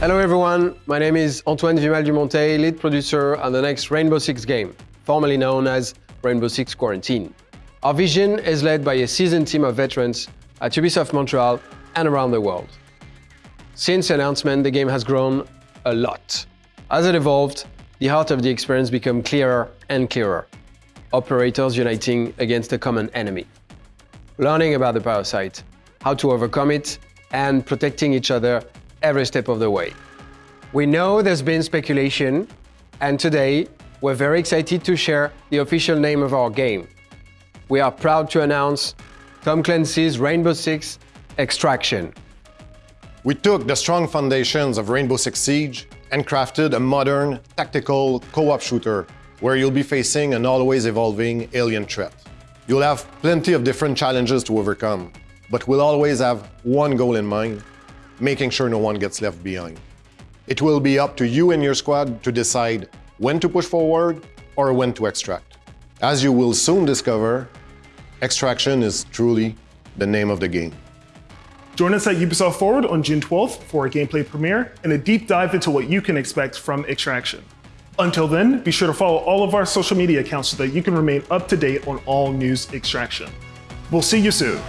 Hello everyone, my name is Antoine Vimal-Dumontet, lead producer on the next Rainbow Six game, formerly known as Rainbow Six Quarantine. Our vision is led by a seasoned team of veterans at Ubisoft Montreal and around the world. Since announcement, the game has grown a lot. As it evolved, the heart of the experience became clearer and clearer. Operators uniting against a common enemy. Learning about the parasite, how to overcome it, and protecting each other every step of the way. We know there's been speculation, and today we're very excited to share the official name of our game. We are proud to announce Tom Clancy's Rainbow Six Extraction. We took the strong foundations of Rainbow Six Siege and crafted a modern, tactical co-op shooter where you'll be facing an always evolving alien threat. You'll have plenty of different challenges to overcome, but we'll always have one goal in mind, making sure no one gets left behind. It will be up to you and your squad to decide when to push forward or when to extract. As you will soon discover, extraction is truly the name of the game. Join us at Ubisoft Forward on June 12th for a gameplay premiere and a deep dive into what you can expect from Extraction. Until then, be sure to follow all of our social media accounts so that you can remain up to date on all news Extraction. We'll see you soon.